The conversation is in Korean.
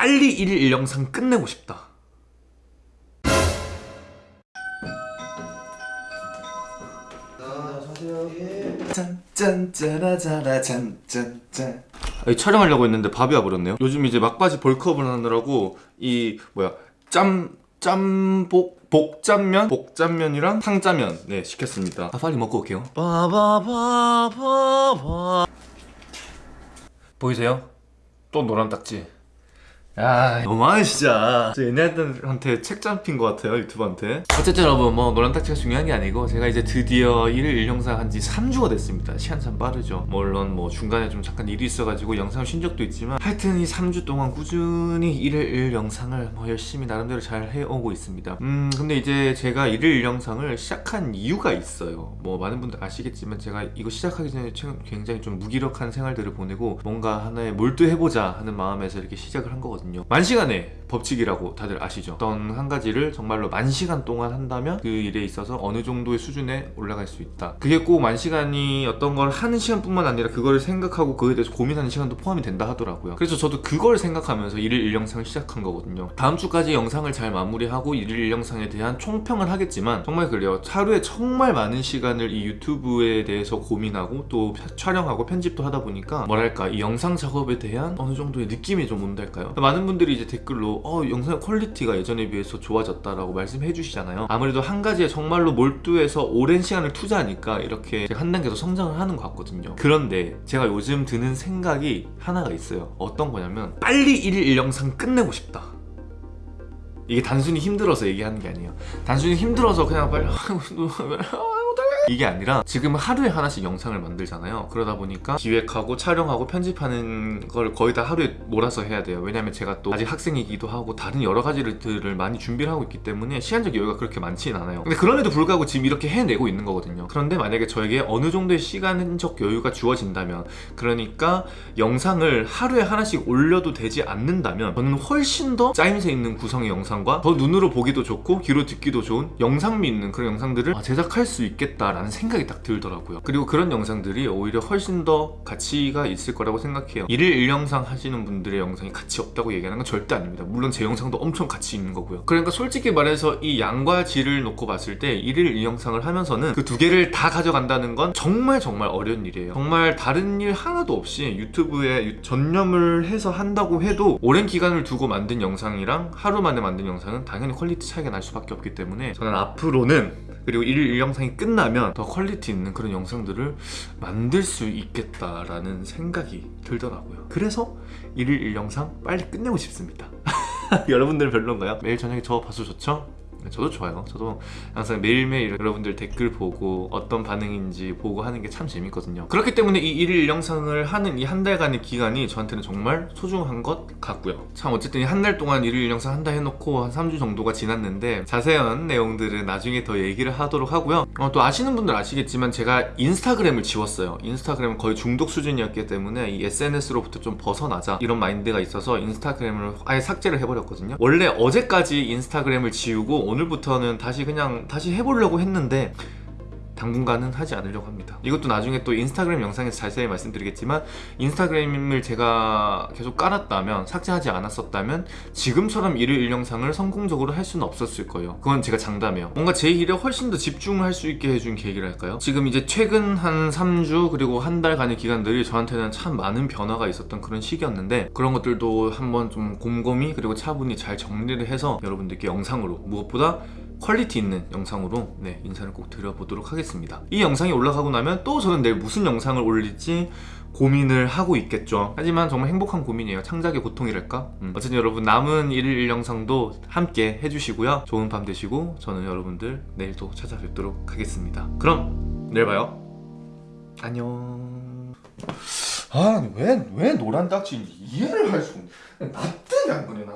빨리 1일 1영상 끝내고 싶다. 아니, 촬영하려고 했는데 밥이 와버렸네요. 요즘 이제 막바지 벌크업을 하느라고 이 뭐야 짬 짬복 복짬면? 복짬면이랑 탕짜면. 네 시켰습니다. 아 빨리 먹고 올게요. 빠바바바바. 보이세요? 또 노란 딱지 아 너무하네 진짜. 저 얘네들한테 책 잡힌 것 같아요 유튜브한테. 어쨌든 여러분 뭐 노란 딱지가 중요한 게 아니고 제가 이제 드디어 1일 1영상 한 지 3주가 됐습니다. 시간 참 빠르죠. 물론 뭐 중간에 좀 잠깐 일이 있어가지고 영상을 쉰 적도 있지만 하여튼 이 3주 동안 꾸준히 1일 1영상을 뭐 열심히 나름대로 잘 해오고 있습니다. 음 근데 이제 제가 1일 1영상을 시작한 이유가 있어요. 뭐 많은 분들 아시겠지만 제가 이거 시작하기 전에 굉장히 좀 무기력한 생활들을 보내고 뭔가 하나에 몰두해보자 하는 마음에서 이렇게 시작을 한 거거든요 만 시간의 법칙이라고 다들 아시죠? 어떤 한 가지를 정말로 만 시간 동안 한다면 그 일에 있어서 어느 정도의 수준에 올라갈 수 있다. 그게 꼭 만 시간이 어떤 걸 하는 시간뿐만 아니라 그거를 생각하고 그거에 대해서 고민하는 시간도 포함이 된다 하더라고요. 그래서 저도 그걸 생각하면서 1일 1영상을 시작한 거거든요. 다음 주까지 영상을 잘 마무리하고 1일 1영상에 대한 총평을 하겠지만 정말 그래요. 하루에 정말 많은 시간을 이 유튜브에 대해서 고민하고 또 촬영하고 편집도 하다 보니까 뭐랄까 이 영상 작업에 대한 어느 정도의 느낌이 좀 온달까요? 많은 분들이 이제 댓글로 어 영상의 퀄리티가 예전에 비해서 좋아졌다라고 말씀해 주시잖아요. 아무래도 한 가지에 정말로 몰두해서 오랜 시간을 투자하니까 이렇게 한 단계 더 성장을 하는 것 같거든요. 그런데 제가 요즘 드는 생각이 하나가 있어요. 어떤 거냐면 빨리 1일 1영상 끝내고 싶다. 이게 단순히 힘들어서 얘기하는 게 아니에요. 단순히 힘들어서 그냥 빨리 이게 아니라 지금 하루에 하나씩 영상을 만들잖아요. 그러다 보니까 기획하고 촬영하고 편집하는 걸 거의 다 하루에 몰아서 해야 돼요. 왜냐면 제가 또 아직 학생이기도 하고 다른 여러 가지들을 많이 준비를 하고 있기 때문에 시간적 여유가 그렇게 많지는 않아요. 근데 그럼에도 불구하고 지금 이렇게 해내고 있는 거거든요. 그런데 만약에 저에게 어느 정도의 시간적 여유가 주어진다면 그러니까 영상을 하루에 하나씩 올려도 되지 않는다면 저는 훨씬 더 짜임새 있는 구성의 영상과 더 눈으로 보기도 좋고 귀로 듣기도 좋은 영상미 있는 그런 영상들을 제작할 수 있겠다라는 생각이 딱 들더라고요. 그리고 그런 영상들이 오히려 훨씬 더 가치가 있을 거라고 생각해요. 1일 1영상 하시는 분들의 영상이 가치 없다고 얘기하는 건 절대 아닙니다. 물론 제 영상도 엄청 가치 있는 거고요. 그러니까 솔직히 말해서 이 양과 질을 놓고 봤을 때 1일 1영상을 하면서는 그 두 개를 다 가져간다는 건 정말 정말 어려운 일이에요. 정말 다른 일 하나도 없이 유튜브에 전념을 해서 한다고 해도 오랜 기간을 두고 만든 영상이랑 하루 만에 만든 영상은 당연히 퀄리티 차이가 날 수밖에 없기 때문에 저는 앞으로는 그리고 1일 1영상이 끝나면 더 퀄리티 있는 그런 영상들을 만들 수 있겠다라는 생각이 들더라고요 그래서 1일 1영상 빨리 끝내고 싶습니다 여러분들은 별론가요? 매일 저녁에 저 봐서 좋죠? 네, 저도 좋아요. 저도 항상 매일매일 여러분들 댓글 보고 어떤 반응인지 보고 하는 게 참 재밌거든요. 그렇기 때문에 이 1일 영상을 하는 이 한 달간의 기간이 저한테는 정말 소중한 것 같고요. 참 어쨌든 한 달 동안 1일 영상 한다 해놓고 한 3주 정도가 지났는데 자세한 내용들은 나중에 더 얘기를 하도록 하고요. 어, 또 아시는 분들 아시겠지만 제가 인스타그램을 지웠어요. 인스타그램은 거의 중독 수준이었기 때문에 이 SNS로부터 좀 벗어나자 이런 마인드가 있어서 인스타그램을 아예 삭제를 해버렸거든요. 원래 어제까지 인스타그램을 지우고 오늘부터는 다시 그냥 다시 해보려고 했는데 당분간은 하지 않으려고 합니다. 이것도 나중에 또 인스타그램 영상에서 자세히 말씀드리겠지만 인스타그램을 제가 계속 깔았다면 삭제하지 않았었다면 지금처럼 일일 일영상을 성공적으로 할 수는 없었을 거예요. 그건 제가 장담해요. 뭔가 제 일에 훨씬 더 집중할 수 있게 해준 계기랄까요? 지금 이제 최근 한 3주 그리고 한 달간의 기간들이 저한테는 참 많은 변화가 있었던 그런 시기였는데 그런 것들도 한번 좀 곰곰이 그리고 차분히 잘 정리를 해서 여러분들께 영상으로 무엇보다 퀄리티 있는 영상으로 네, 인사를 꼭 드려보도록 하겠습니다. 이 영상이 올라가고 나면 또 저는 내일 무슨 영상을 올릴지 고민을 하고 있겠죠. 하지만 정말 행복한 고민이에요. 창작의 고통이랄까? 음. 어쨌든 여러분 남은 1일 1영상도 함께 해주시고요. 좋은 밤 되시고 저는 여러분들 내일 또 찾아뵙도록 하겠습니다. 그럼 내일 봐요. 안녕. 아왜 왜 노란 딱지인지 이해를 할 수 없네. 나안 그래 나